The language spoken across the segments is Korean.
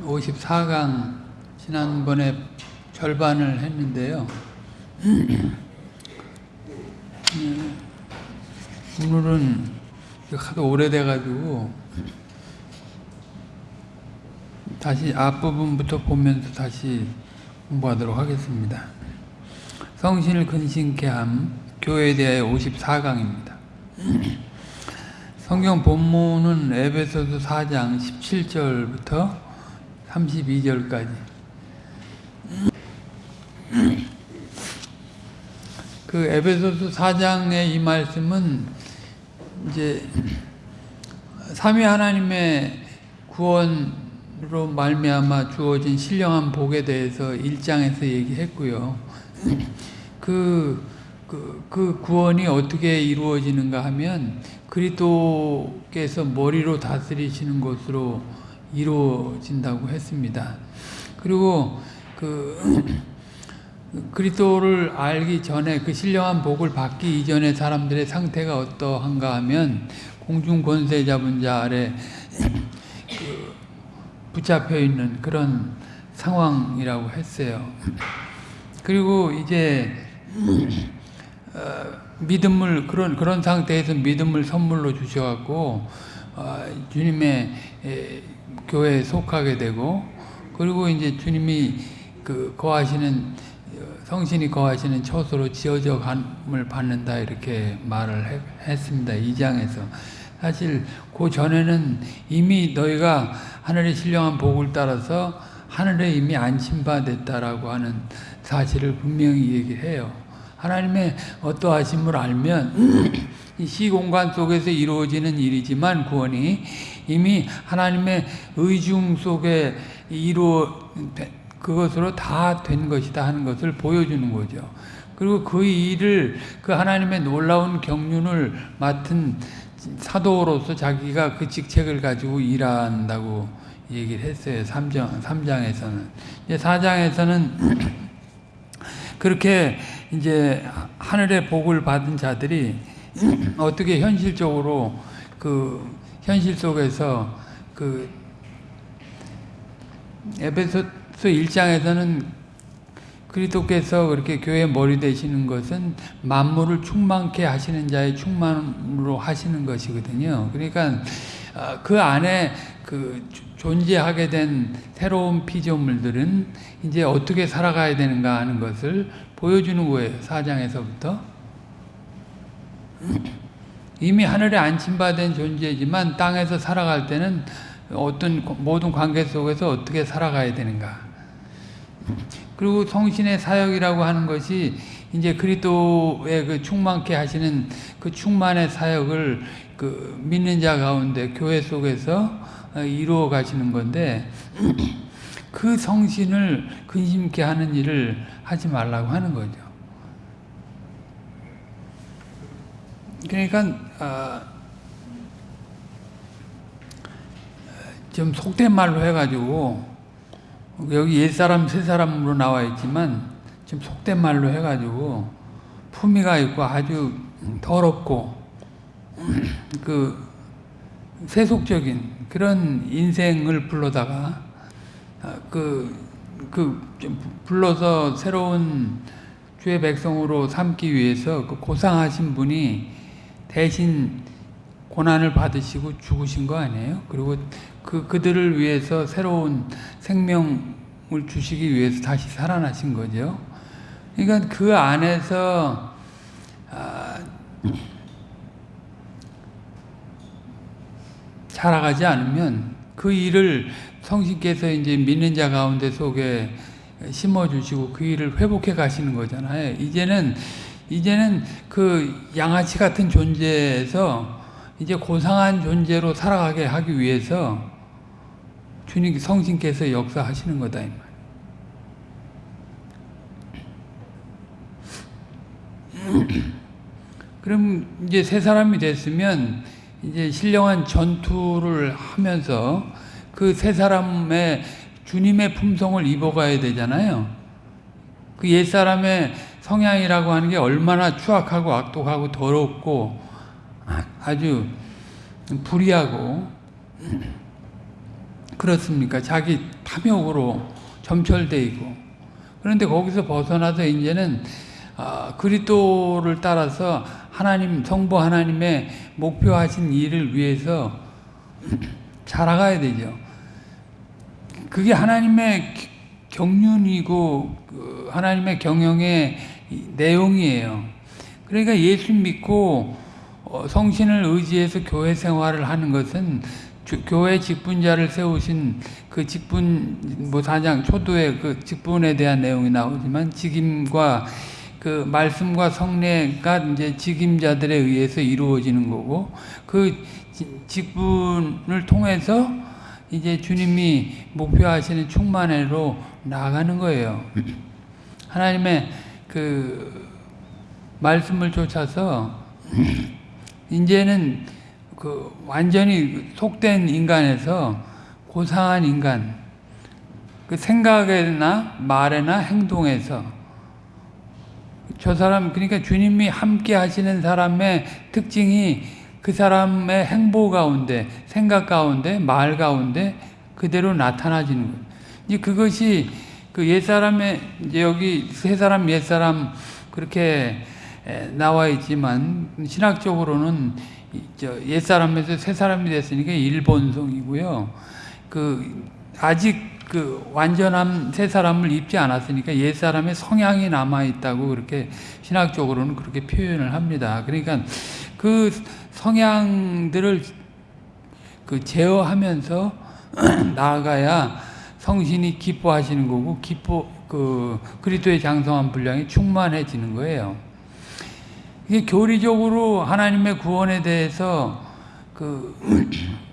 54강 지난번에 절반을 했는데요. 오늘은 하도 오래돼가지고 다시 앞부분부터 보면서 다시 공부하도록 하겠습니다. 성신을 근신케 함 교회에 대하여 54강입니다. 성경 본문은 에베소서 4장 17절부터 32절까지 그 에베소서 4장의 이 말씀은 이제 삼위 하나님의 구원으로 말미암아 주어진 신령한 복에 대해서 1장에서 얘기했고요. 그, 그, 그 구원이 어떻게 이루어지는가 하면 그리스도께서 머리로 다스리시는 것으로 이루어진다고 했습니다. 그리고 그 그리스도를 알기 전에 그 신령한 복을 받기 이전에 사람들의 상태가 어떠한가 하면 공중 권세 잡은 자 아래 그 붙잡혀 있는 그런 상황이라고 했어요. 그리고 이제 어, 믿음을 그런 그런 상태에서 믿음을 선물로 주셔갖고 어, 주님의 에, 교회에 속하게 되고 그리고 이제 주님이 그 거하시는 성신이 거하시는 처소로 지어져 감을 받는다 이렇게 말을 했습니다. 2장에서 사실 그 전에는 이미 너희가 하늘의 신령한 복을 따라서 하늘에 이미 안심받았다라고 하는 사실을 분명히 얘기해요. 하나님의 어떠하심을 알면 이 시공간 속에서 이루어지는 일이지만 구원이 이미 하나님의 의중 속에 이루어 그것으로 다 된 것이다 하는 것을 보여주는 거죠. 그리고 그 일을 그 하나님의 놀라운 경륜을 맡은 사도로서 자기가 그 직책을 가지고 일한다고 얘기를 했어요. 3장, 3장에서는. 이제 4장에서는 그렇게 이제 하늘의 복을 받은 자들이 어떻게 현실적으로 그 현실 속에서 그 에베소 1장에서는 그리스도께서 그렇게 교회 머리 되시는 것은 만물을 충만케 하시는 자의 충만으로 하시는 것이거든요. 그러니까 그 안에 그 존재하게 된 새로운 피조물들은 이제 어떻게 살아가야 되는가 하는 것을 보여주는 거예요. 4장에서부터. 이미 하늘에 안침받은 존재지만 땅에서 살아갈 때는 어떤 모든 관계 속에서 어떻게 살아가야 되는가. 그리고 성신의 사역이라고 하는 것이 이제 그리스도의 그 충만케 하시는 그 충만의 사역을 그 믿는 자 가운데 교회 속에서 이루어 가시는 건데 그 성신을 근심케 하는 일을 하지 말라고 하는 거죠. 그러니까 어, 좀 속된 말로 해가지고 여기 옛사람 새사람으로 나와 있지만 지금 속된 말로 해가지고 품위가 있고 아주 더럽고 그 세속적인 그런 인생을 불러다가 그, 그 불러서 새로운 주의 백성으로 삼기 위해서 그 고상하신 분이 대신 고난을 받으시고 죽으신 거 아니에요? 그리고 그, 그들을 위해서 새로운 생명을 주시기 위해서 다시 살아나신 거죠. 그러니까 그 안에서, 아, 살아가지 않으면 그 일을 성신께서 이제 믿는 자 가운데 속에 심어주시고 그 일을 회복해 가시는 거잖아요. 이제는, 이제는 그 양아치 같은 존재에서 이제 고상한 존재로 살아가게 하기 위해서 주님 성신께서 역사하시는 거다. 그럼 이제 새 사람이 됐으면 이제 신령한 전투를 하면서 그새 사람의 주님의 품성을 입어가야 되잖아요. 그 옛 사람의 성향이라고 하는 게 얼마나 추악하고 악독하고 더럽고 아주 불의하고 그렇습니까? 자기 탐욕으로 점철돼 있고 그런데 거기서 벗어나서 이제는 아, 그리스도를 따라서 하나님 성부 하나님의 목표하신 일을 위해서 자라가야 되죠. 그게 하나님의 경륜이고 그 하나님의 경영의 내용이에요. 그러니까 예수 믿고 어, 성신을 의지해서 교회 생활을 하는 것은 교회 직분자를 세우신 그 직분 뭐 사장 초도의 그 직분에 대한 내용이 나오지만 직임과 그 말씀과 성례가 이제 직임자들에 의해서 이루어지는 거고 그 직분을 통해서 이제 주님이 목표하시는 충만회로 나아가는 거예요. 하나님의 그 말씀을 쫓아서 이제는 그 완전히 속된 인간에서 고상한 인간, 그 생각에나 말에나 행동에서 저 사람 그러니까 주님이 함께 하시는 사람의 특징이 그 사람의 행보 가운데, 생각 가운데, 말 가운데 그대로 나타나지는 거예요. 이제 그것이 그 옛사람의 이제 여기 세 사람 옛사람 그렇게 나와 있지만 신학적으로는 옛사람에서 새 사람이 됐으니까 일본성이고요. 그 아직 그 완전한 새 사람을 입지 않았으니까 옛 사람의 성향이 남아 있다고 그렇게 신학적으로는 그렇게 표현을 합니다. 그러니까 그 성향들을 그 제어하면서 나아가야 성신이 기뻐하시는 거고 기뻐 그 그리스도의 장성한 분량이 충만해지는 거예요. 이게 교리적으로 하나님의 구원에 대해서 그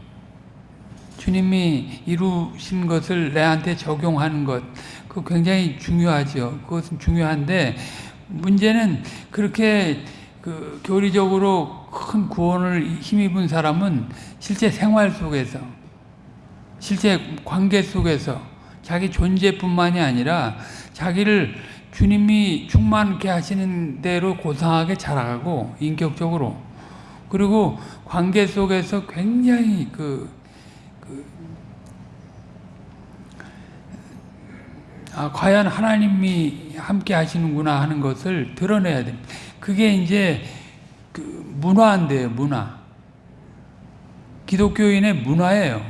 주님이 이루신 것을 내한테 적용하는 것, 그 굉장히 중요하죠. 그것은 중요한데 문제는 그렇게 그 교리적으로 큰 구원을 힘입은 사람은 실제 생활 속에서 실제 관계 속에서 자기 존재뿐만이 아니라 자기를 주님이 충만케 하시는 대로 고상하게 자라가고 인격적으로 그리고 관계 속에서 굉장히 그 아, 과연 하나님이 함께 하시는구나 하는 것을 드러내야 됩니다. 그게 이제 그 문화인데요, 문화. 기독교인의 문화예요.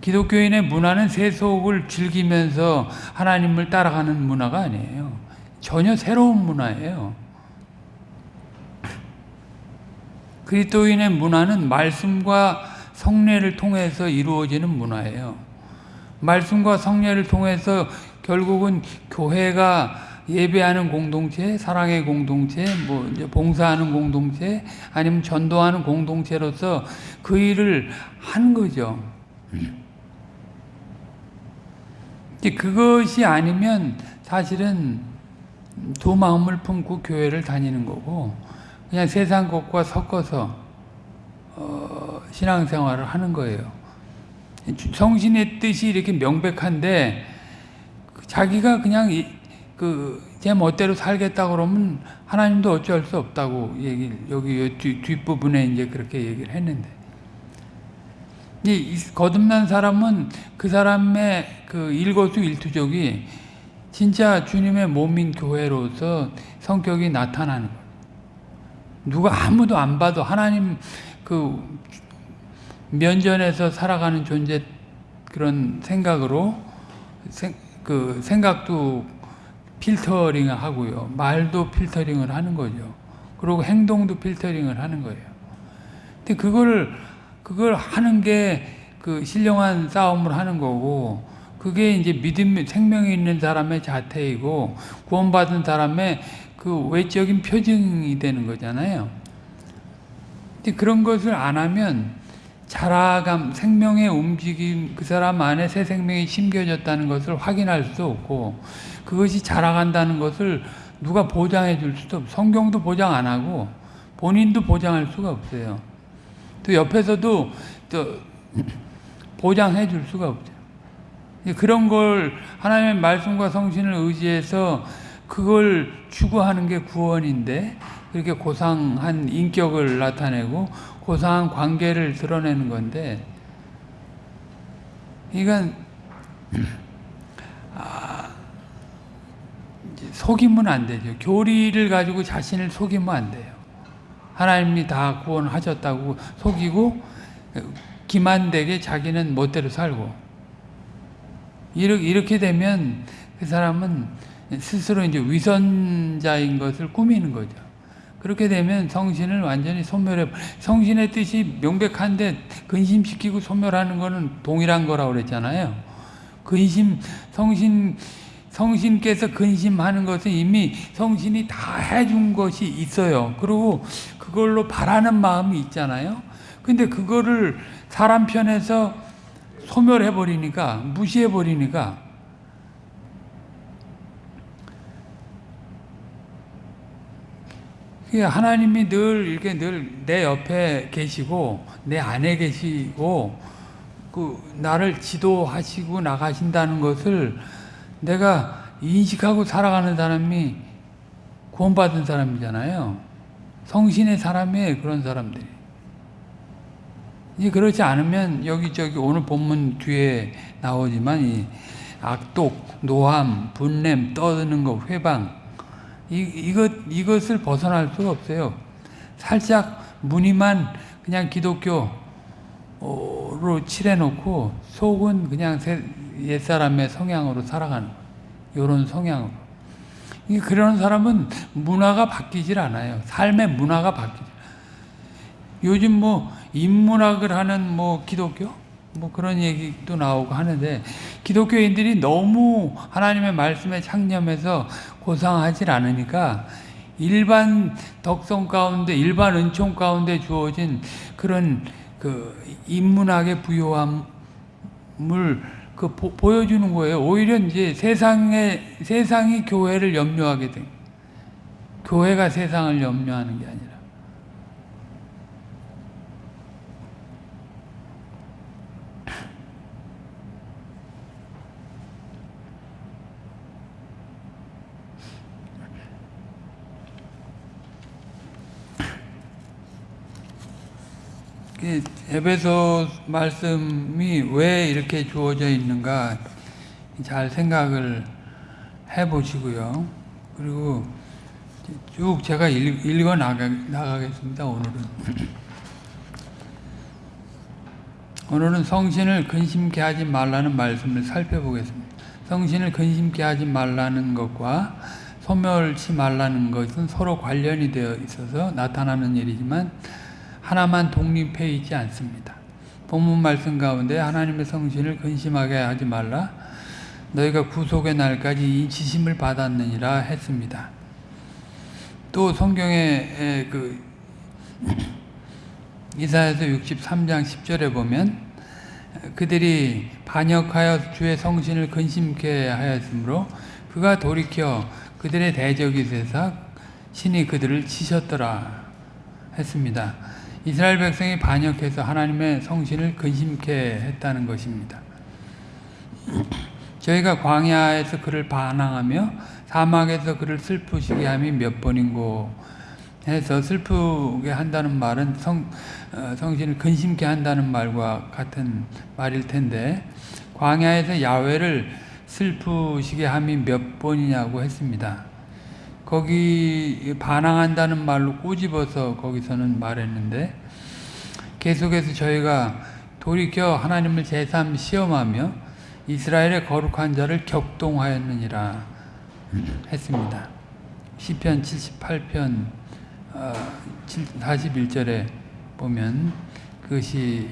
기독교인의 문화는 세속을 즐기면서 하나님을 따라가는 문화가 아니에요. 전혀 새로운 문화예요. 그리스도인의 문화는 말씀과 성례를 통해서 이루어지는 문화예요. 말씀과 성례를 통해서 결국은 교회가 예배하는 공동체, 사랑의 공동체, 뭐 봉사하는 공동체, 아니면 전도하는 공동체로서 그 일을 하는 거죠. 그것이 아니면 사실은 두 마음을 품고 교회를 다니는 거고 그냥 세상 것과 섞어서 어, 신앙생활을 하는 거예요. 성신의 뜻이 이렇게 명백한데 자기가 그냥 그제 멋대로 살겠다 그러면 하나님도 어쩔 수 없다고 얘기 여기 뒷, 뒷부분에 이제 그렇게 얘기를 했는데 이 거듭난 사람은 그 사람의 그 일거수일투족이 진짜 주님의 몸인 교회로서 성격이 나타나는 거예요. 누가 아무도 안 봐도 하나님 그 면전에서 살아가는 존재 그런 생각으로 생, 그 생각도 필터링을 하고요. 말도 필터링을 하는 거죠. 그리고 행동도 필터링을 하는 거예요. 근데 그걸 그걸 하는 게 그 신령한 싸움을 하는 거고 그게 이제 믿음 생명이 있는 사람의 자태이고 구원받은 사람의 그 외적인 표징이 되는 거잖아요. 근데 그런 것을 안 하면 자라감, 생명의 움직임, 그 사람 안에 새 생명이 심겨졌다는 것을 확인할 수 없고 그것이 자라간다는 것을 누가 보장해 줄 수도 없고 성경도 보장 안 하고 본인도 보장할 수가 없어요. 또 옆에서도 또 보장해 줄 수가 없죠. 그런 걸 하나님의 말씀과 성신을 의지해서 그걸 추구하는 게 구원인데 그렇게 고상한 인격을 나타내고 고상한 관계를 드러내는 건데 이건 아, 속이면 안 되죠. 교리를 가지고 자신을 속이면 안 돼요. 하나님이 다 구원하셨다고 속이고 기만되게 자기는 멋대로 살고 이렇게 되면 그 사람은 스스로 이제 위선자인 것을 꾸미는 거죠. 그렇게 되면 성신을 완전히 소멸해 성신의 뜻이 명백한데 근심시키고 소멸하는 거는 동일한 거라고 그랬잖아요. 근심 성신 성신께서 근심하는 것은 이미 성신이 다 해준 것이 있어요. 그리고 그걸로 바라는 마음이 있잖아요. 근데 그거를 사람 편에서 소멸해 버리니까 무시해 버리니까 하나님이 늘 이렇게 늘 내 옆에 계시고 내 안에 계시고 그 나를 지도하시고 나가신다는 것을 내가 인식하고 살아가는 사람이 구원받은 사람이잖아요. 성신의 사람이에요. 그런 사람들이. 이 그렇지 않으면 여기저기 오늘 본문 뒤에 나오지만 이 악독, 노함, 분냄, 떠드는 것, 회방 이, 이것, 이것을 벗어날 수가 없어요. 살짝 무늬만 그냥 기독교로 칠해놓고 속은 그냥 옛사람의 성향으로 살아가는 이런 성향으로. 그런 사람은 문화가 바뀌질 않아요. 삶의 문화가 바뀌죠. 요즘 뭐 인문학을 하는 뭐 기독교 뭐 그런 얘기도 나오고 하는데 기독교인들이 너무 하나님의 말씀에 창념해서 고상하질 않으니까 일반 덕성 가운데 일반 은총 가운데 주어진 그런 그 인문학의 부요함을 그 보, 여주는 거예요. 오히려 이제 세상에 세상이 교회를 염려하게 돼. 교회가 세상을 염려하는 게 아니라. 에베소 말씀이 왜 이렇게 주어져 있는가 잘 생각을 해 보시고요. 그리고 쭉 제가 읽, 어 나가, 나가겠습니다. 오늘은. 오늘은 성신을 근심케 하지 말라는 말씀을 살펴보겠습니다. 성신을 근심케 하지 말라는 것과 소멸치 말라는 것은 서로 관련이 되어 있어서 나타나는 일이지만 하나만 독립해 있지 않습니다. 본문 말씀 가운데 하나님의 성신을 근심하게 하지 말라 너희가 구속의 날까지 이 지심을 받았느니라 했습니다. 또 성경에 그 이사야서 63장 10절에 보면 그들이 반역하여 주의 성신을 근심케 하였으므로 그가 돌이켜 그들의 대적이 되사 신이 그들을 치셨더라 했습니다. 이스라엘 백성이 반역해서 하나님의 성신을 근심케 했다는 것입니다. 저희가 광야에서 그를 반항하며 사막에서 그를 슬프시게 함이 몇 번인고 해서 슬프게 한다는 말은 성, 어, 성신을 근심케 한다는 말과 같은 말일 텐데 광야에서 야외를 슬프시게 함이 몇 번이냐고 했습니다. 거기 반항한다는 말로 꼬집어서 거기서는 말했는데 계속해서 저희가 돌이켜 하나님을 제3 시험하며 이스라엘의 거룩한 자를 격동하였느니라 했습니다. 시편 78편 41절에 보면 그것이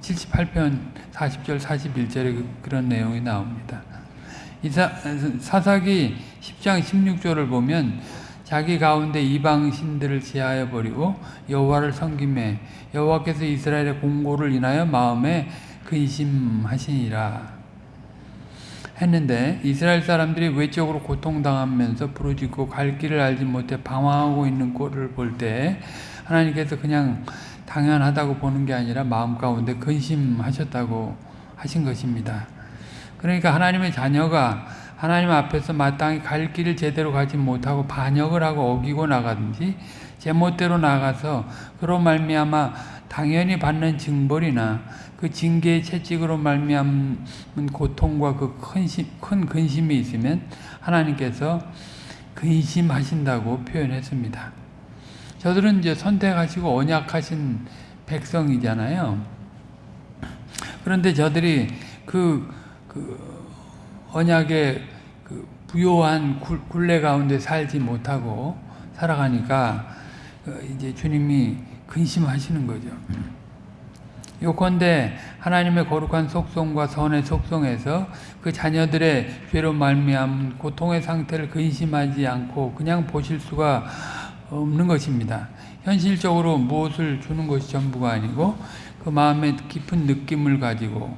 78편 40절 41절에 그런 내용이 나옵니다. 이사, 사사기 10장 16절을 보면 자기 가운데 이방 신들을 제하여 버리고 여호와를 섬김에 여호와께서 이스라엘의 공고를 인하여 마음에 근심하시니라 했는데 이스라엘 사람들이 외적으로 고통당하면서 부르짖고 갈 길을 알지 못해 방황하고 있는 꼴을 볼 때 하나님께서 그냥 당연하다고 보는 게 아니라 마음 가운데 근심하셨다고 하신 것입니다. 그러니까 하나님의 자녀가 하나님 앞에서 마땅히 갈 길을 제대로 가지 못하고 반역을 하고 어기고 나가든지 제멋대로 나가서 그로 말미암아 당연히 받는 징벌이나 그 징계의 채찍으로 말미암은 고통과 그큰큰 근심이 있으면 하나님께서 근심하신다고 표현했습니다. 저들은 이제 선택하시고 언약하신 백성이잖아요. 그런데 저들이 그, 그 언약의 그 부요한 굴레 가운데 살지 못하고 살아가니까 그 이제 주님이 근심하시는 거죠. 요컨대 하나님의 거룩한 속성과 선의 속성에서 그 자녀들의 죄로 말미암은 고통의 상태를 근심하지 않고 그냥 보실 수가 없는 것입니다. 현실적으로 무엇을 주는 것이 전부가 아니고 그 마음에 깊은 느낌을 가지고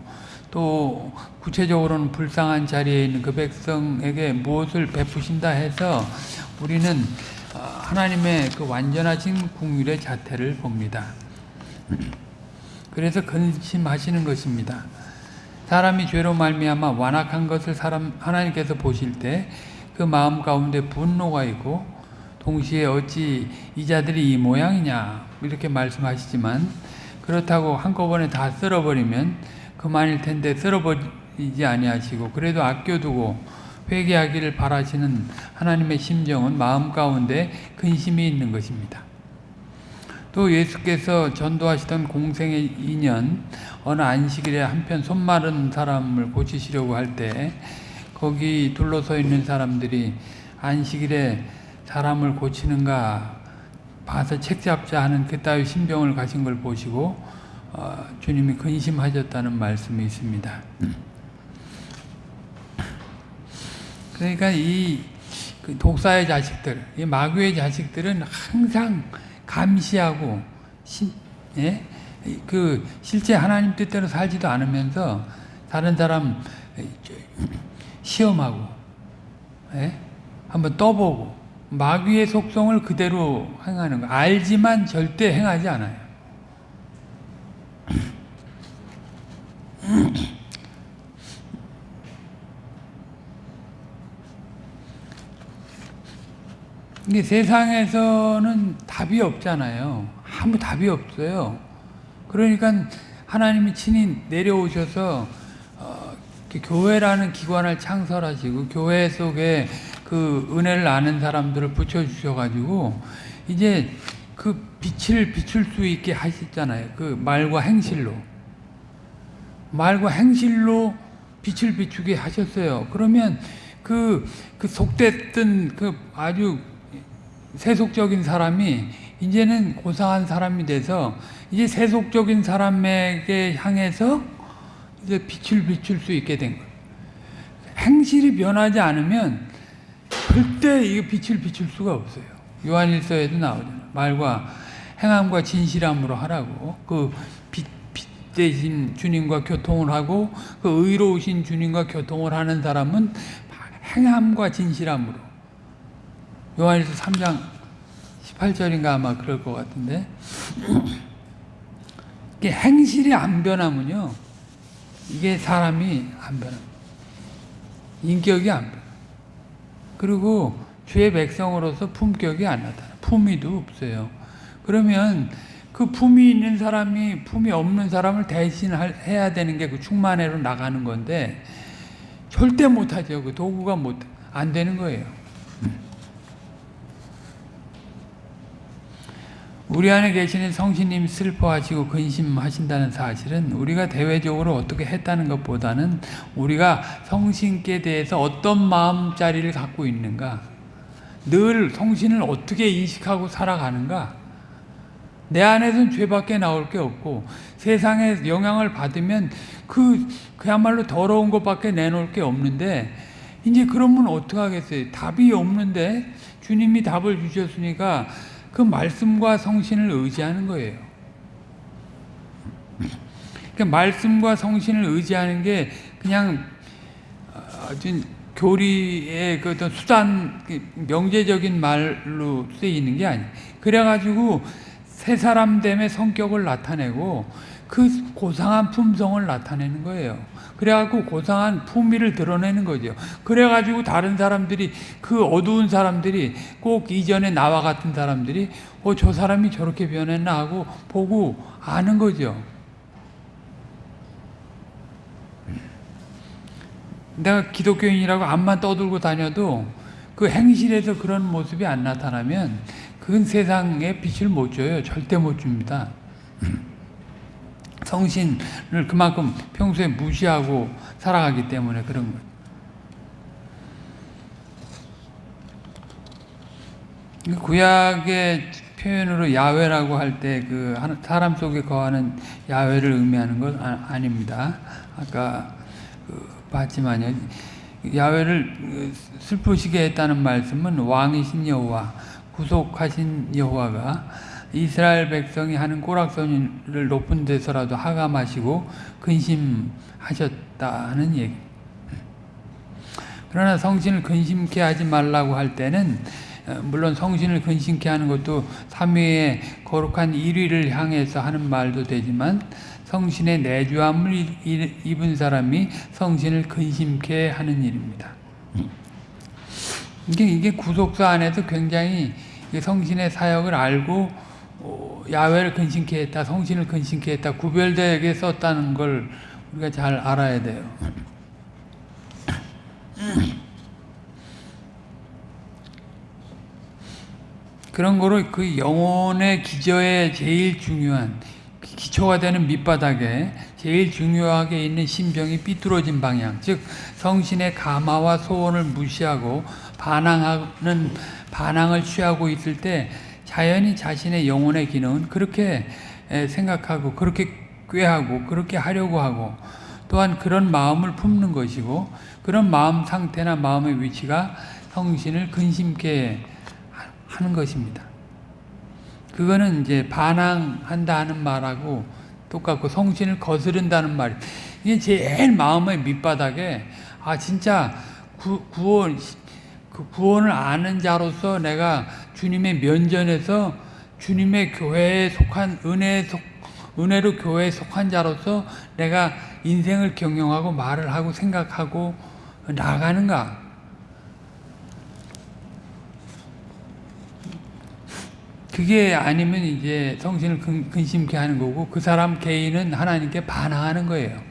또 구체적으로는 불쌍한 자리에 있는 그 백성에게 무엇을 베푸신다 해서 우리는 하나님의 그 완전하신 궁율의 자태를 봅니다. 그래서 근심하시는 것입니다. 사람이 죄로 말미암아 완악한 것을 사람 하나님께서 보실 때 그 마음 가운데 분노가 있고 동시에 어찌 이 자들이 이 모양이냐 이렇게 말씀하시지만 그렇다고 한꺼번에 다 쓸어버리면 그만일 텐데 쓸어버리지 아니하시고 그래도 아껴두고 회개하기를 바라시는 하나님의 심정은 마음 가운데 근심이 있는 것입니다. 또 예수께서 전도하시던 공생의 인연 어느 안식일에 한편 손 마른 사람을 고치시려고 할 때 거기 둘러서 있는 사람들이 안식일에 사람을 고치는가 봐서 책 잡자 하는 그따위 신병을 가신 걸 보시고 어, 주님이 근심하셨다는 말씀이 있습니다. 그러니까 이 그 독사의 자식들, 이 마귀의 자식들은 항상 감시하고 시, 예? 그 실제 하나님 뜻대로 살지도 않으면서 다른 사람 시험하고 예? 한번 떠보고 마귀의 속성을 그대로 행하는 거 알지만 절대 행하지 않아요. 이게 세상에서는 답이 없잖아요. 아무 답이 없어요. 그러니까 하나님이 친히 내려오셔서 어, 교회라는 기관을 창설하시고 교회 속에 그 은혜를 아는 사람들을 붙여주셔가지고 이제 그 빛을 비출 수 있게 하셨잖아요. 그 말과 행실로. 말과 행실로 빛을 비추게 하셨어요. 그러면 그, 그 속됐던 그 아주 세속적인 사람이 이제는 고상한 사람이 돼서 이제 세속적인 사람에게 향해서 이제 빛을 비출 수 있게 된 거예요. 행실이 변하지 않으면 절대 이 빛을 비출 수가 없어요. 요한일서에도 나오잖아요. 말과 행함과 진실함으로 하라고. 그 대신 주님과 교통을 하고 그 의로우신 주님과 교통을 하는 사람은 행함과 진실함으로. 요한일서 3장 18절인가 아마 그럴 것 같은데 이게 행실이 안 변하면요 이게 사람이 안 변합니다. 인격이 안 변. 그리고 주의 백성으로서 품격이 안 나타나. 품위도 없어요. 그러면 그 품이 있는 사람이 품이 없는 사람을 대신해야 되는 게 그 충만회로 나가는 건데 절대 못하죠. 그 도구가 못 안 되는 거예요. 우리 안에 계시는 성신님 슬퍼하시고 근심하신다는 사실은 우리가 대외적으로 어떻게 했다는 것보다는 우리가 성신께 대해서 어떤 마음자리를 갖고 있는가 늘 성신을 어떻게 인식하고 살아가는가 내 안에서는 죄밖에 나올 게 없고 세상에 영향을 받으면 그 그야말로 더러운 것밖에 내놓을 게 없는데 이제 그러면 어떡하겠어요 답이 없는데 주님이 답을 주셨으니까 그 말씀과 성신을 의지하는 거예요. 그 말씀과 성신을 의지하는 게 그냥 어떤 교리의 그 어떤 수단, 그 명제적인 말로 쓰이는 게 아니에요. 그래가지고 새 사람됨의 성격을 나타내고 그 고상한 품성을 나타내는 거예요. 그래갖고 고상한 품위를 드러내는 거죠. 그래가지고 다른 사람들이 그 어두운 사람들이 꼭 이전에 나와 같은 사람들이 어 저 사람이 저렇게 변했나 하고 보고 아는 거죠. 내가 기독교인이라고 앞만 떠들고 다녀도 그 행실에서 그런 모습이 안 나타나면 그건 세상에 빛을 못 줘요. 절대 못 줍니다. 성신을 그만큼 평소에 무시하고 살아가기 때문에 그런 거예요. 구약의 표현으로 야훼라고 할 때 그 사람 속에 거하는 야훼를 의미하는 건 아, 닙니다 아까 그 봤지만요. 야훼를 슬프시게 했다는 말씀은 왕이신 여호와, 구속하신 여호와가 이스라엘 백성이 하는 꼬락서니를 높은 데서라도 하감하시고 근심하셨다는 얘기. 그러나 성신을 근심케 하지 말라고 할 때는 물론 성신을 근심케 하는 것도 삼위의 거룩한 1위를 향해서 하는 말도 되지만 성신의 내주함을 입은 사람이 성신을 근심케 하는 일입니다. 이게 구속사 안에서 굉장히 성신의 사역을 알고 어, 야외를 근심케 했다, 성신을 근심케 했다, 구별되게 썼다는 걸 우리가 잘 알아야 돼요. 그런 거로 그 영혼의 기저에 제일 중요한 기초가 되는 밑바닥에 제일 중요하게 있는 심정이 삐뚤어진 방향, 즉 성신의 감화와 소원을 무시하고 반항하는 반항을 취하고 있을 때 자연히 자신의 영혼의 기능은 그렇게 생각하고 그렇게 꾀하고 그렇게 하려고 하고 또한 그런 마음을 품는 것이고 그런 마음 상태나 마음의 위치가 성신을 근심케 하는 것입니다. 그거는 이제 반항한다 는 말하고 똑같고 성신을 거스른다는 말. 이게 제일 마음의 밑바닥에 아 진짜 구, 구원 그 구원을 아는 자로서 내가 주님의 면전에서 주님의 교회에 속한 은혜에 속 은혜로 교회에 속한 자로서 내가 인생을 경영하고 말을 하고 생각하고 나가는가? 그게 아니면 이제 성신을 근, 심케 하는 거고 그 사람 개인은 하나님께 반항하는 거예요.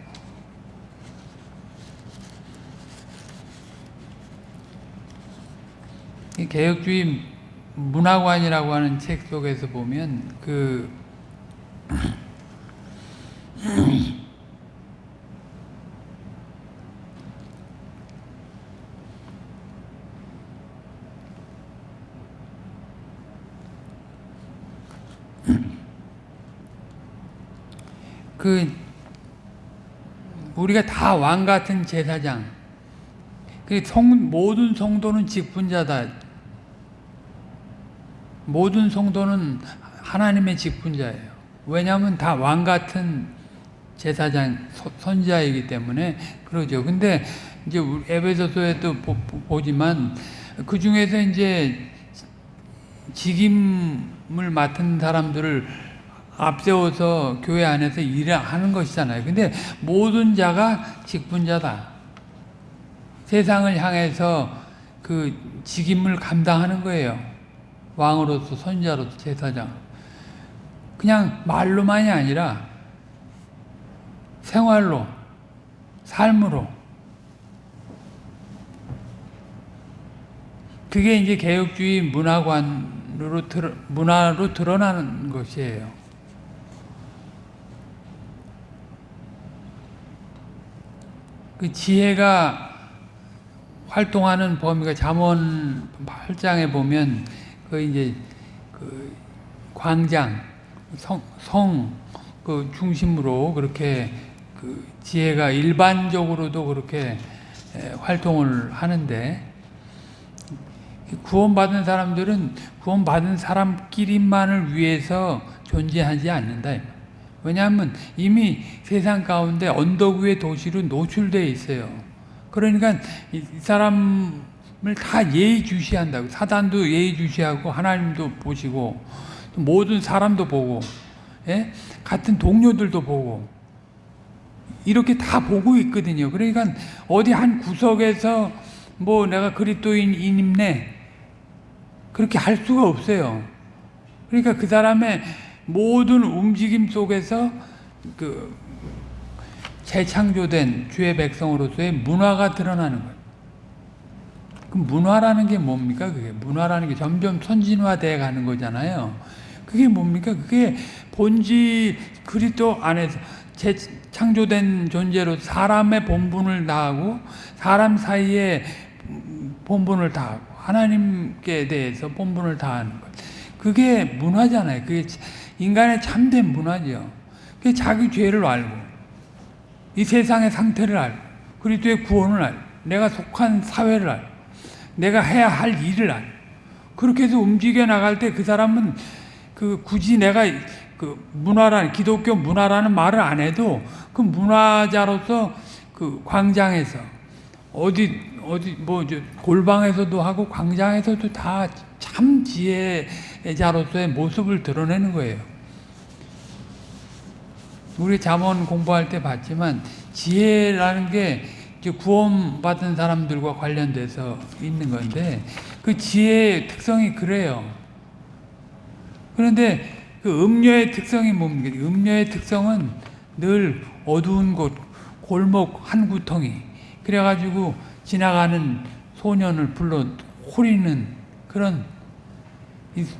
개혁주의 문화관이라고 하는 책 속에서 보면 그 그 우리가 다 왕 같은 제사장. 그 성, 모든 성도는 직분자다. 모든 성도는 하나님의 직분자예요. 왜냐하면 다 왕 같은 제사장, 선지자이기 때문에 그러죠. 근데 이제 에베소서에도 보지만 그 중에서 이제 직임을 맡은 사람들을 앞세워서 교회 안에서 일을 하는 것이잖아요. 근데 모든 자가 직분자다. 세상을 향해서 그 직임을 감당하는 거예요. 왕으로서, 선자로서, 제사장. 그냥 말로만이 아니라 생활로, 삶으로. 그게 이제 개혁주의 문화관으로, 문화로 드러나는 것이에요. 그 지혜가 활동하는 범위가 잠언 8장에 보면 그 이제 그 광장 성, 성 그 중심으로 그렇게 그 지혜가 일반적으로도 그렇게 활동을 하는데 구원받은 사람들은 구원받은 사람끼리만을 위해서 존재하지 않는다. 왜냐하면 이미 세상 가운데 언덕 위의 도시로 노출되어 있어요. 그러니까 이 사람을 다 예의주시한다고 사단도 예의주시하고 하나님도 보시고 모든 사람도 보고 예? 같은 동료들도 보고 이렇게 다 보고 있거든요. 그러니까 어디 한 구석에서 뭐 내가 그리스도인임네 그렇게 할 수가 없어요. 그러니까 그 사람의 모든 움직임 속에서 그 재창조된 주의 백성으로서의 문화가 드러나는 거예요. 그 문화라는 게 뭡니까? 그게 문화라는 게 점점 선진화돼 가는 거잖아요. 그게 뭡니까? 그게 본질 그리스도 안에서 재창조된 존재로 사람의 본분을 다하고 사람 사이에 본분을 다하고 하나님께 대해서 본분을 다하는 것. 그게 문화잖아요. 그게 인간의 참된 문화죠. 그게 자기 죄를 알고 이 세상의 상태를 알고 그리스도의 구원을 알고 내가 속한 사회를 알고 내가 해야 할 일을 알고 그렇게 해서 움직여 나갈 때 그 사람은 그 굳이 내가 그 문화라는 기독교 문화라는 말을 안 해도 그 문화자로서 그 광장에서 어디 어디 뭐 골방에서도 하고 광장에서도 다 참 지혜자로서의 모습을 드러내는 거예요. 우리 잠언 공부할 때 봤지만 지혜라는 게 구원받은 사람들과 관련돼서 있는 건데 그 지혜의 특성이 그래요. 그런데 그 음료의 특성이 뭡니까? 음료의 특성은 늘 어두운 곳, 골목 한 구덩이 그래가지고 지나가는 소년을 불러 호리는 그런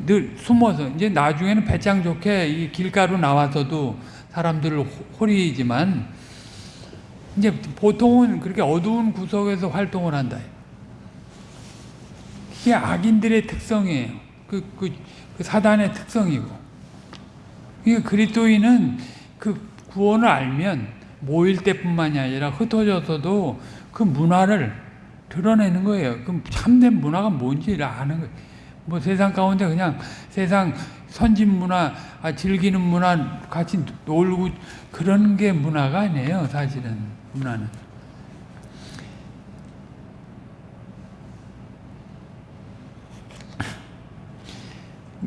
늘 숨어서 이제 나중에는 배짱 좋게 이 길가로 나와서도 사람들을 호리지만 이제 보통은 그렇게 어두운 구석에서 활동을 한다. 그게 악인들의 특성이에요. 그, 그, 그 사단의 특성이고. 그러니까 그리스도인은 그 구원을 알면 모일 때뿐만이 아니라 흩어져서도 그 문화를 드러내는 거예요. 그 참된 문화가 뭔지를 아는 거예요. 뭐 세상 가운데 그냥 세상 선진 문화, 아, 즐기는 문화, 같이 놀고 그런 게 문화가 아니에요. 사실은 문화는.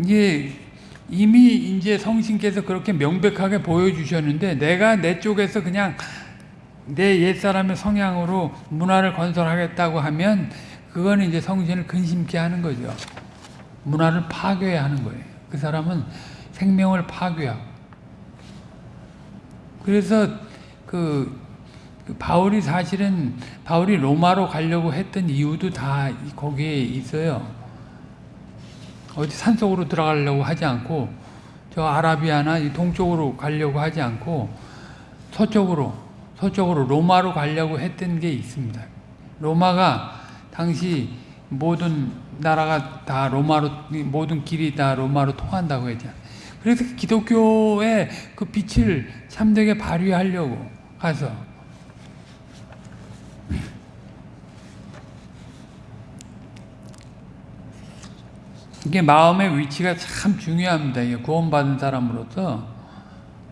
이게 이미 이제 성신께서 그렇게 명백하게 보여주셨는데 내가 내 쪽에서 그냥 내 옛사람의 성향으로 문화를 건설하겠다고 하면 그거는 이제 성신을 근심케 하는 거죠. 문화를 파괴해야 하는 거예요. 그 사람은 생명을 파괴하고. 그래서 그, 그 바울이 사실은 바울이 로마로 가려고 했던 이유도 다 거기에 있어요. 어디 산속으로 들어가려고 하지 않고 저 아라비아나 동쪽으로 가려고 하지 않고 서쪽으로 서쪽으로 로마로 가려고 했던 게 있습니다. 로마가 당시 모든 나라가 다 로마로 모든 길이 다 로마로 통한다고 했잖아요. 그래서 기독교의 그 빛을 참되게 발휘하려고 가서 이게 마음의 위치가 참 중요합니다. 구원받은 사람으로서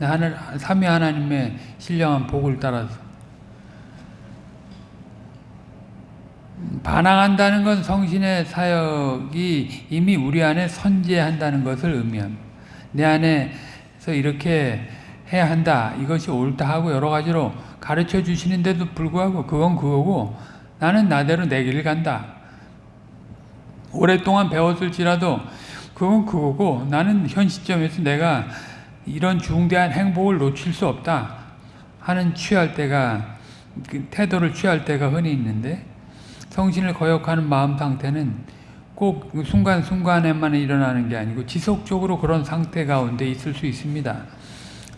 하늘 삼위 하나님의 신령한 복을 따라서 반항한다는 건 성신의 사역이 이미 우리 안에 선재한다는 것을 의미합니다. 내 안에서 이렇게 해야 한다. 이것이 옳다 하고 여러 가지로 가르쳐 주시는데도 불구하고 그건 그거고 나는 나대로 내 길을 간다. 오랫동안 배웠을지라도 그건 그거고 나는 현 시점에서 내가 이런 중대한 행복을 놓칠 수 없다 하는 취할 때가 그 태도를 취할 때가 흔히 있는데 성신을 거역하는 마음 상태는 꼭 순간순간에만 일어나는 게 아니고 지속적으로 그런 상태 가운데 있을 수 있습니다.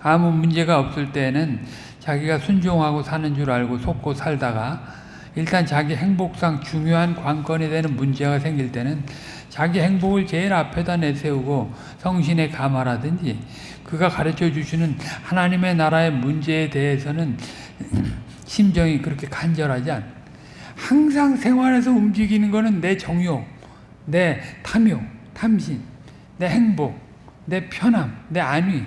아무 문제가 없을 때는 자기가 순종하고 사는 줄 알고 속고 살다가 일단 자기 행복상 중요한 관건이 되는 문제가 생길 때는 자기 행복을 제일 앞에다 내세우고 성신에 감화라든지 그가 가르쳐 주시는 하나님의 나라의 문제에 대해서는 심정이 그렇게 간절하지 않. 항상 생활에서 움직이는 거는 내 정욕, 내 탐욕, 탐심, 내 행복, 내 편함, 내 안위.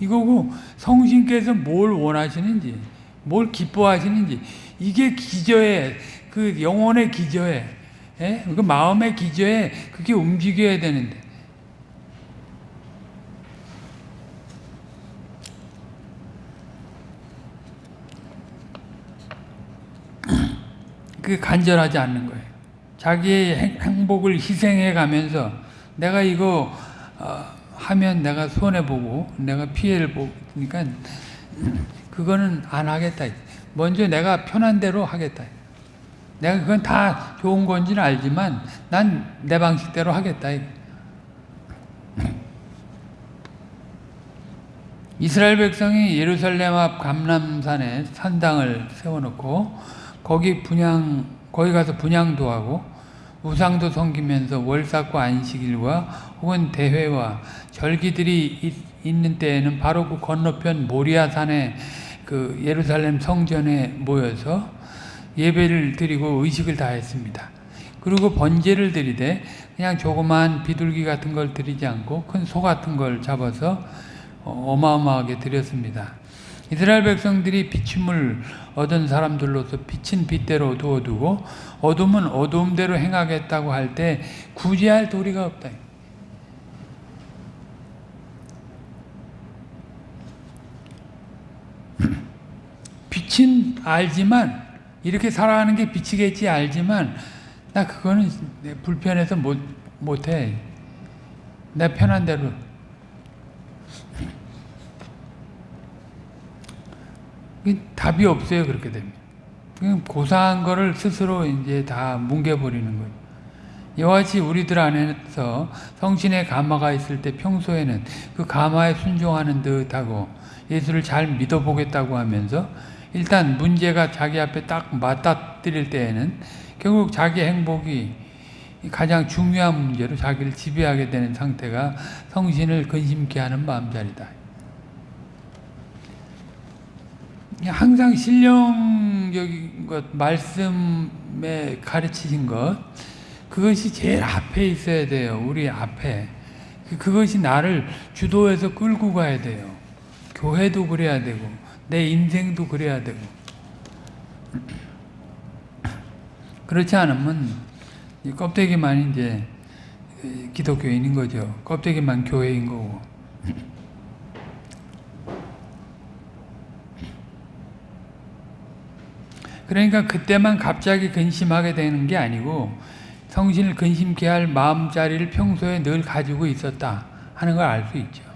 이거고 성신께서 뭘 원하시는지 뭘 기뻐하시는지 이게 기저에 그 영혼의 기저에 예? 그 마음의 기저에 그게 움직여야 되는데 그게 간절하지 않는 거예요. 자기의 행복을 희생해 가면서 내가 이거 어, 하면 내가 손해보고 내가 피해를 보니까 그거는 안 하겠다. 먼저 내가 편한 대로 하겠다. 내가 그건 다 좋은 건지는 알지만 난 내 방식대로 하겠다. 이스라엘 백성이 예루살렘 앞 감람산에 산당을 세워놓고 거기 분양 거기 가서 분양도 하고 우상도 섬기면서 월삭과 안식일과 혹은 대회와 절기들이 있, 있는 때에는 바로 그 건너편 모리아 산에 그 예루살렘 성전에 모여서 예배를 드리고 의식을 다했습니다. 그리고 번제를 드리되 그냥 조그만 비둘기 같은 걸 드리지 않고 큰 소 같은 걸 잡아서 어마어마하게 드렸습니다. 이스라엘 백성들이 비춤을 얻은 사람들로서 빛은 빛대로 두어두고 어둠은 어둠대로 행하겠다고 할 때 구제할 도리가 없다. 빛은 알지만 이렇게 살아가는 게 빛이겠지 알지만 나 그거는 불편해서 못 못해. 내 편한 대로 답이 없어요 그렇게 되면 고사한 거를 스스로 이제 다 뭉개버리는 거예요. 같이 우리들 안에서 성신의 감화가 있을 때 평소에는 그 감화에 순종하는 듯하고 예수를 잘 믿어보겠다고 하면서 일단 문제가 자기 앞에 딱 맞닥뜨릴 때에는 결국 자기 행복이 가장 중요한 문제로 자기를 지배하게 되는 상태가 성신을 근심케 하는 마음자리다. 항상 신령적인 것, 말씀에 가르치신 것, 그것이 제일 앞에 있어야 돼요. 우리 앞에. 그것이 나를 주도해서 끌고 가야 돼요. 교회도 그래야 되고, 내 인생도 그래야 되고. 그렇지 않으면 껍데기만 이제 기독교인인 거죠. 껍데기만 교회인 거고. 그러니까 그때만 갑자기 근심하게 되는 게 아니고 성신을 근심케 할 마음자리를 평소에 늘 가지고 있었다 하는 걸 알 수 있죠.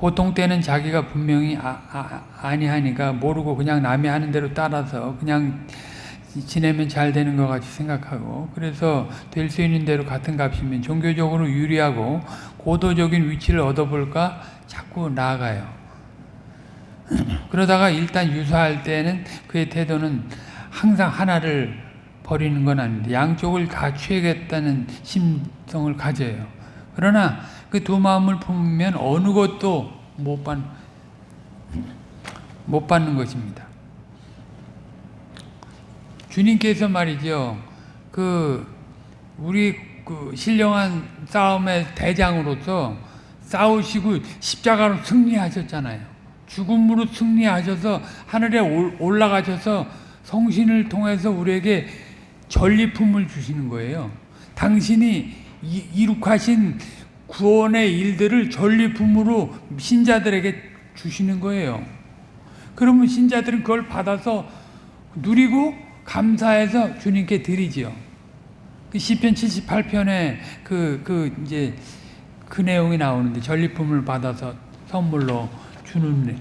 보통 때는 자기가 분명히 아, 아, 니하니까 모르고 그냥 남이 하는 대로 따라서 그냥 지내면 잘 되는 것 같이 생각하고 그래서 될 수 있는 대로 같은 값이면 종교적으로 유리하고 고도적인 위치를 얻어볼까 자꾸 나아가요. 그러다가 일단 유사할 때는 그의 태도는 항상 하나를 버리는 건 아닌데 양쪽을 다 취하겠다는 심성을 가져요. 그러나 그 두 마음을 품으면 어느 것도 못, 받, 못 받는 것입니다. 주님께서 말이죠. 그 우리 그 신령한 싸움의 대장으로서 싸우시고 십자가로 승리하셨잖아요. 죽음으로 승리하셔서 하늘에 올라가셔서 성신을 통해서 우리에게 전리품을 주시는 거예요. 당신이 이룩하신 구원의 일들을 전리품으로 신자들에게 주시는 거예요. 그러면 신자들은 그걸 받아서 누리고 감사해서 주님께 드리지요. 그 시편 78편에 그, 그, 이제, 그 내용이 나오는데, 전리품을 받아서 선물로 주는 내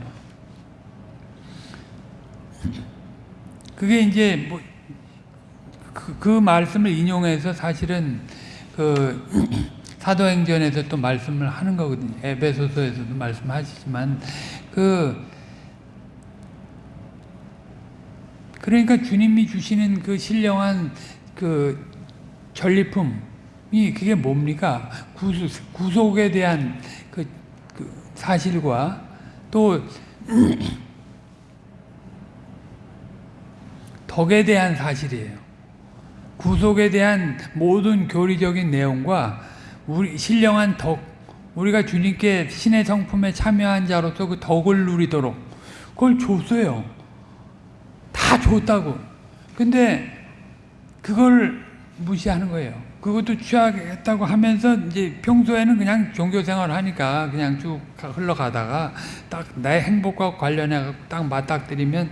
그게 이제 뭐, 그, 그 말씀을 인용해서 사실은 그 사도행전에서 또 말씀을 하는 거거든요. 에베소서에서도 말씀하시지만 그 그러니까 주님이 주시는 그 신령한 그 전리품이 그게 뭡니까? 구속, 구속에 대한 그, 그 사실과 또 덕에 대한 사실이에요. 구속에 대한 모든 교리적인 내용과 우리 신령한 덕, 우리가 주님께 신의 성품에 참여한 자로서 그 덕을 누리도록 그걸 줬어요. 다 줬다고. 근데 그걸 무시하는 거예요. 그것도 취하겠다고 하면서 이제 평소에는 그냥 종교 생활을 하니까 그냥 쭉 흘러가다가 딱 나의 행복과 관련해 딱 맞닥뜨리면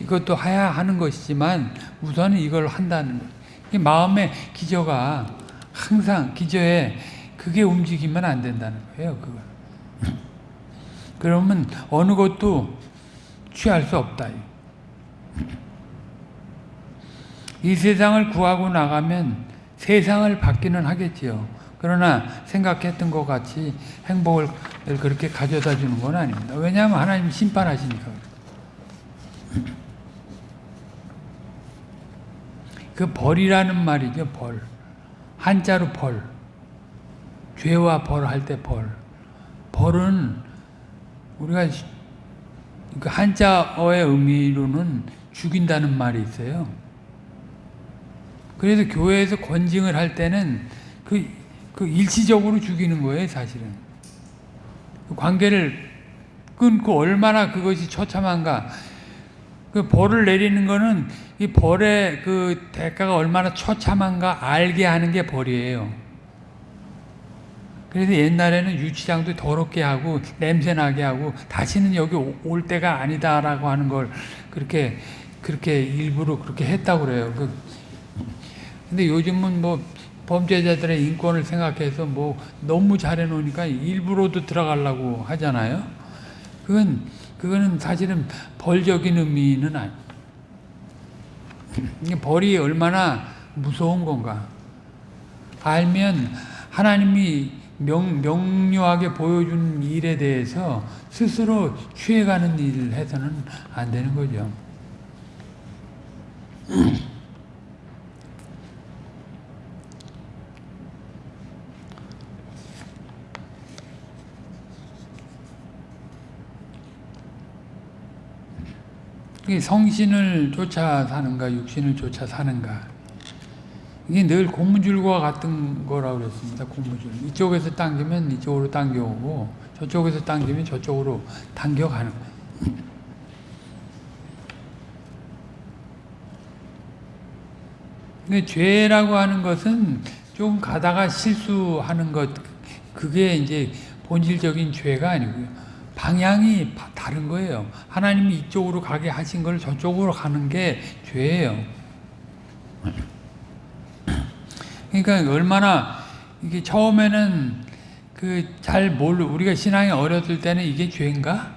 이것도 해야 하는 것이지만 우선은 이걸 한다는 것. 이 마음의 기저가 항상 기저에 그게 움직이면 안 된다는 거예요. 그거. 그러면 어느 것도 취할 수 없다. 이 세상을 구하고 나가면 세상을 받기는 하겠지요. 그러나 생각했던 것 같이 행복을 그렇게 가져다 주는 건 아닙니다. 왜냐하면 하나님 심판하시니까. 그 벌이라는 말이죠, 벌. 한자로 벌. 죄와 벌 할 때 벌. 벌은 우리가 그 한자어의 의미로는 죽인다는 말이 있어요. 그래서 교회에서 권징을 할 때는 그, 그 일시적으로 죽이는 거예요, 사실은. 그 관계를 끊고 얼마나 그것이 처참한가. 그 벌을 내리는 거는 이 벌의 그 대가가 얼마나 처참한가 알게 하는 게 벌이에요. 그래서 옛날에는 유치장도 더럽게 하고 냄새나게 하고 다시는 여기 올 때가 아니다라고 하는 걸 그렇게 그렇게 일부러 그렇게 했다고 그래요. 그 근데 요즘은 뭐 범죄자들의 인권을 생각해서 뭐 너무 잘해 놓으니까 일부러도 들어가려고 하잖아요. 그건 그거는 사실은 벌적인 의미는 아니. 벌이 얼마나 무서운 건가. 알면 하나님이 명, 명료하게 보여준 일에 대해서 스스로 취해가는 일을 해서는 안 되는 거죠. 성신을 쫓아 사는가 육신을 쫓아 사는가 이게 늘 고무줄과 같은 거라고 그랬습니다. 고무줄. 이쪽에서 당기면 이쪽으로 당겨오고 저쪽에서 당기면 저쪽으로 당겨가는 거예요. 근데 죄라고 하는 것은 좀 가다가 실수하는 것 그게 이제 본질적인 죄가 아니고요. 방향이 다른 거예요. 하나님이 이쪽으로 가게 하신 걸 저쪽으로 가는 게 죄예요. 그러니까 얼마나 이게 처음에는 그 잘 모르 우리가 신앙이 어렸을 때는 이게 죄인가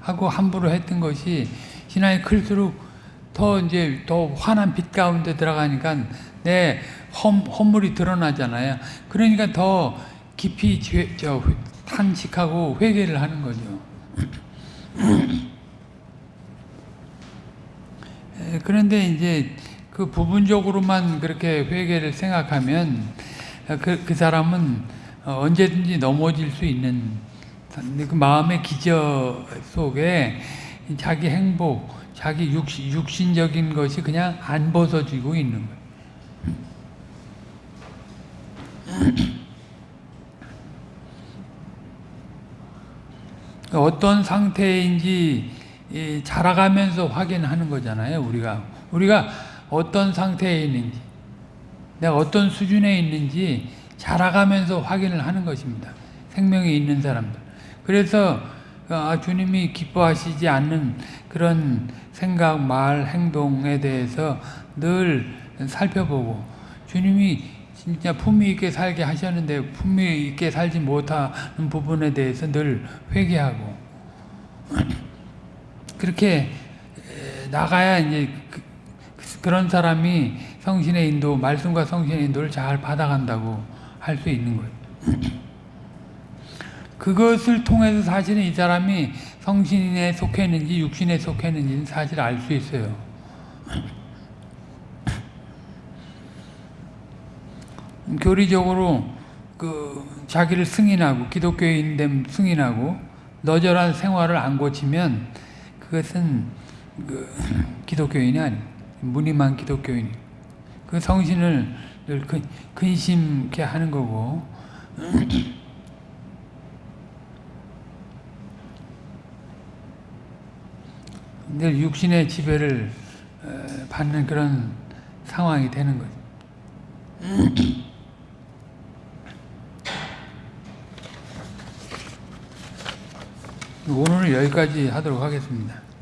하고 함부로 했던 것이 신앙이 클수록 더 이제 더 환한 빛 가운데 들어가니까 내 험, 허물이 드러나잖아요. 그러니까 더 깊이 죄, 저, 탄식하고 회개를 하는 거죠. 그런데 이제 그 부분적으로만 그렇게 회개를 생각하면 그, 그 사람은 언제든지 넘어질 수 있는 그 마음의 기저 속에 자기 행복, 자기 육신, 육신적인 것이 그냥 안 벗어지고 있는 거예요. 어떤 상태인지 자라가면서 확인하는 거잖아요. 우리가 우리가 어떤 상태에 있는지 내가 어떤 수준에 있는지 자라가면서 확인을 하는 것입니다. 생명이 있는 사람들. 그래서 아, 주님이 기뻐하시지 않는 그런 생각, 말, 행동에 대해서 늘 살펴보고 주님이 진짜 품위 있게 살게 하셨는데 품위 있게 살지 못하는 부분에 대해서 늘 회개하고 그렇게 나가야 이제 그, 런 사람이 성신의 인도, 말씀과 성신의 인도를 잘 받아간다고 할 수 있는 거예요. 그것을 통해서 사실은 이 사람이 성신에 속했는지 육신에 속했는지는 사실 알 수 있어요. 교리적으로 그 자기를 승인하고 기독교인 됨 승인하고 너절한 생활을 안 고치면 그것은 그 기독교인이 아니 무늬만 기독교인 그 성신을 늘 근심케 하는 거고 늘 육신의 지배를 받는 그런 상황이 되는 거죠. 오늘은 여기까지 하도록 하겠습니다.